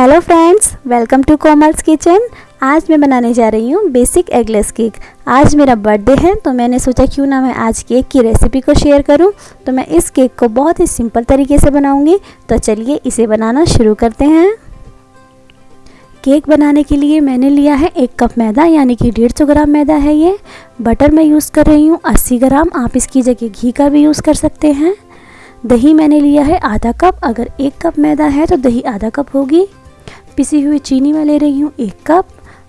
Hello friends welcome to Komal's kitchen आज मैं बनाने जा रही हूँ बेसिक एगलेस केक आज मेरा बर्थडे है तो मैंने सोचा क्यों ना मैं आज केक की रेसिपी को शेयर करूँ। तो मैं इस केक को बहुत ही सिंपल तरीके से बनाऊँगी। तो चलिए इसे बनाना शुरू करते हैं। केक बनाने के लिए मैंने लिया है एक कप मैदा, यानी कि डेढ़ सौ ग्राम मैदा है ये। बटर मैं यूज़ कर रही हूँ अस्सी ग्राम। आप इसकी जगह घी का भी यूज़ कर सकते हैं। दही मैंने लिया है आधा कप अगर एक कप मैदा है तो दही आधा कप होगी। पिसी हुई चीनी मैं ले रही हूँ एक कप।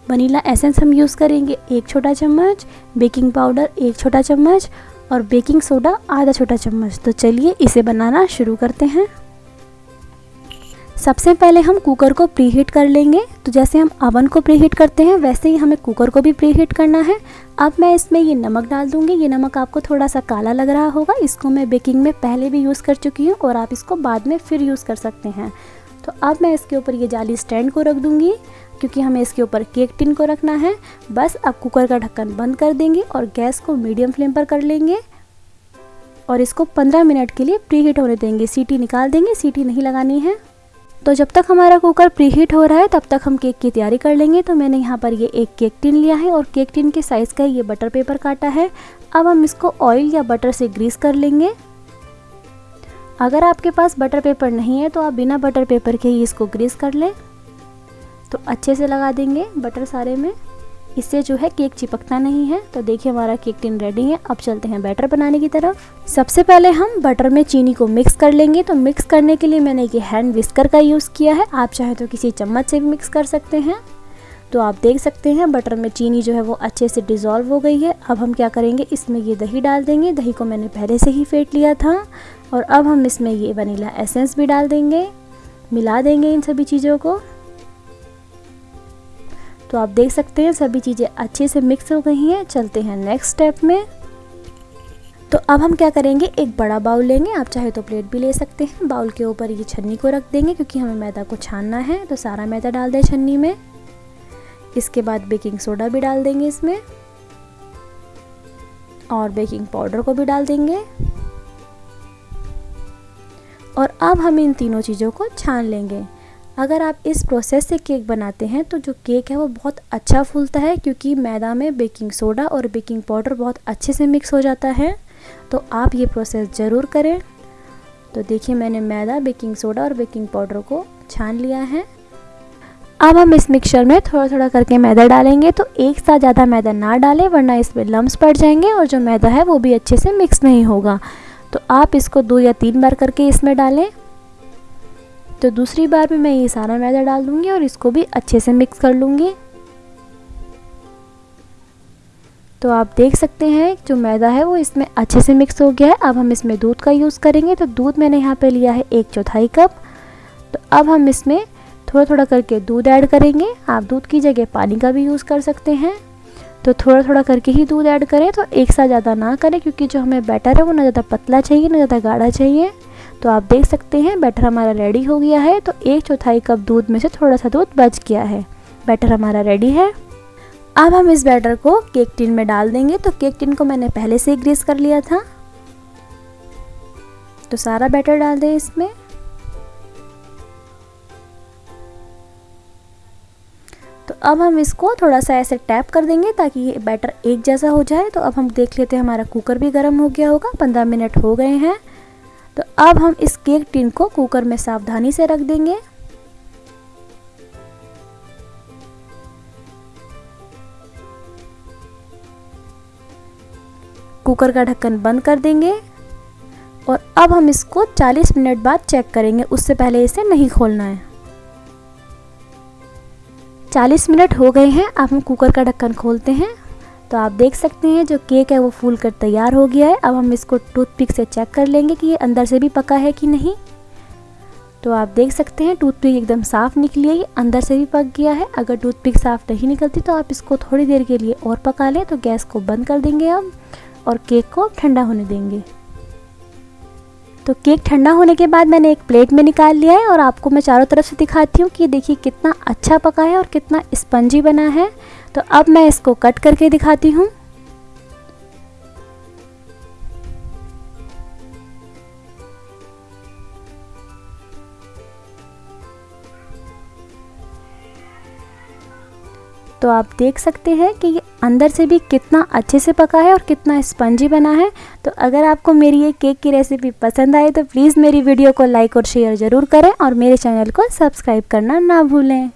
वनीला एसेंस हम यूज़ करेंगे एक छोटा चम्मच, बेकिंग पाउडर एक छोटा चम्मच और बेकिंग सोडा आधा छोटा चम्मच। तो चलिए इसे बनाना शुरू करते हैं। सबसे पहले हम कुकर को प्रीहीट कर लेंगे। तो जैसे हम अवन को प्रीहीट करते हैं, वैसे ही हमें कुकर को भी प्रीहीट करना है। अब मैं इसमें ये नमक डाल दूँगी। ये नमक आपको थोड़ा सा काला लग रहा होगा। इसको मैं बेकिंग में पहले भी यूज़ कर चुकी हूँ और आप इसको बाद में फिर यूज़ कर सकते हैं। तो अब मैं इसके ऊपर ये जाली स्टैंड को रख दूँगी, क्योंकि हमें इसके ऊपर केक टिन को रखना है। बस अब कुकर का ढक्कन बंद कर देंगे और गैस को मीडियम फ्लेम पर कर लेंगे। और इसको 15 मिनट के लिए प्री हीट होने देंगे। सीटी निकाल देंगे, सीटी नहीं लगानी है। तो जब तक हमारा कुकर प्रीहीट हो रहा है, तब तक हम केक की तैयारी कर लेंगे। तो मैंने यहाँ पर ये एक केक टिन लिया है और केक टिन के साइज़ का ये बटर पेपर काटा है। अब हम इसको ऑयल या बटर से ग्रीस कर लेंगे। अगर आपके पास बटर पेपर नहीं है तो आप बिना बटर पेपर के ही इसको ग्रीस कर लें। तो अच्छे से लगा देंगे बटर सारे में। इससे जो है केक चिपकता नहीं है। तो देखिए हमारा केक टिन रेडी है। अब चलते हैं बैटर बनाने की तरफ़। सबसे पहले हम बटर में चीनी को मिक्स कर लेंगे। तो मिक्स करने के लिए मैंने ये हैंड विस्कर का यूज़ किया है। आप चाहे तो किसी चम्मच से भी मिक्स कर सकते हैं। तो आप देख सकते हैं, बटर में चीनी जो है वो अच्छे से डिज़ोल्व हो गई है। अब हम क्या करेंगे, इसमें ये दही डाल देंगे। दही को मैंने पहले से ही फेंट लिया था और अब हम इसमें ये वनीला एसेंस भी डाल देंगे। मिला देंगे इन सभी चीज़ों को। तो आप देख सकते हैं, सभी चीज़ें अच्छे से मिक्स हो गई हैं। चलते हैं नेक्स्ट स्टेप में। तो अब हम क्या करेंगे, एक बड़ा बाउल लेंगे। आप चाहे तो प्लेट भी ले सकते हैं। बाउल के ऊपर ये छन्नी को रख देंगे, क्योंकि हमें मैदा को छानना है। तो सारा मैदा डाल दें छन्नी में। इसके बाद बेकिंग सोडा भी डाल देंगे इसमें। और बेकिंग पाउडर को भी डाल देंगे। और अब हम इन तीनों चीज़ों को छान लेंगे। अगर आप इस प्रोसेस से केक बनाते हैं तो जो केक है वो बहुत अच्छा फूलता है, क्योंकि मैदा में बेकिंग सोडा और बेकिंग पाउडर बहुत अच्छे से मिक्स हो जाता है। तो आप ये प्रोसेस ज़रूर करें। तो देखिए, मैंने मैदा, बेकिंग सोडा और बेकिंग पाउडर को छान लिया है। अब हम इस मिक्सचर में थोड़ा थोड़ा करके मैदा डालेंगे तो एक साथ ज़्यादा मैदा ना डालें, वरना इसमें लम्ब पड़ जाएँगे और जो मैदा है वो भी अच्छे से मिक्स नहीं होगा। तो आप इसको दो या तीन बार करके इसमें डालें। तो दूसरी बार भी मैं ये सारा मैदा डाल दूँगी और इसको भी अच्छे से मिक्स कर लूँगी। तो आप देख सकते हैं, जो मैदा है वो इसमें अच्छे से मिक्स हो गया है। अब हम इसमें दूध का यूज़ करेंगे। तो दूध मैंने यहाँ पे लिया है एक चौथाई कप। तो अब हम इसमें थोड़ा थोड़ा करके दूध ऐड करेंगे। आप दूध की जगह पानी का भी यूज़ कर सकते हैं। तो थोड़ा थोड़ा करके ही दूध ऐड करें तो एक साथ ज़्यादा ना करें, क्योंकि जो हमें बैटर है, वो ना ज़्यादा पतला चाहिए, ना ज़्यादा गाढ़ा चाहिए। तो आप देख सकते हैं, बैटर हमारा रेडी हो गया है। तो एक चौथाई कप दूध में से थोड़ा सा दूध बच गया है। बैटर हमारा रेडी है। अब हम इस बैटर को केक टिन में डाल देंगे। तो केक टिन को मैंने पहले से ग्रीस कर लिया था। तो सारा बैटर डाल दें इसमें। अब हम इसको थोड़ा सा ऐसे टैप कर देंगे ताकि ये बैटर एक जैसा हो जाए। तो अब हम देख लेते हैं हमारा कुकर भी गर्म हो गया होगा, पंद्रह मिनट हो गए हैं। तो अब हम इस केक टिन को कुकर में सावधानी से रख देंगे। कुकर का ढक्कन बंद कर देंगे और अब हम इसको 40 मिनट बाद चेक करेंगे। उससे पहले इसे नहीं खोलना है। 40 मिनट हो गए हैं, अब हम कुकर का ढक्कन खोलते हैं। तो आप देख सकते हैं जो केक है वो फूल कर तैयार हो गया है। अब हम इसको टूथपिक से चेक कर लेंगे कि ये अंदर से भी पका है कि नहीं। तो आप देख सकते हैं टूथपिक एकदम साफ़ निकली है अंदर से भी पक गया है। अगर टूथपिक साफ़ नहीं निकलती तो आप इसको थोड़ी देर के लिए और पका लें तो गैस को बंद कर देंगे हम और केक को ठंडा होने देंगे। तो केक ठंडा होने के बाद मैंने एक प्लेट में निकाल लिया है और आपको मैं चारों तरफ़ से दिखाती हूँ कि देखिए कितना अच्छा पका है और कितना स्पंजी बना है। तो अब मैं इसको कट करके दिखाती हूँ। तो आप देख सकते हैं कि ये अंदर से भी कितना अच्छे से पका है और कितना स्पंजी बना है। तो अगर आपको मेरी ये केक की रेसिपी पसंद आए तो प्लीज़ मेरी वीडियो को लाइक और शेयर ज़रूर करें और मेरे चैनल को सब्सक्राइब करना ना भूलें।